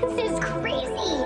This is crazy!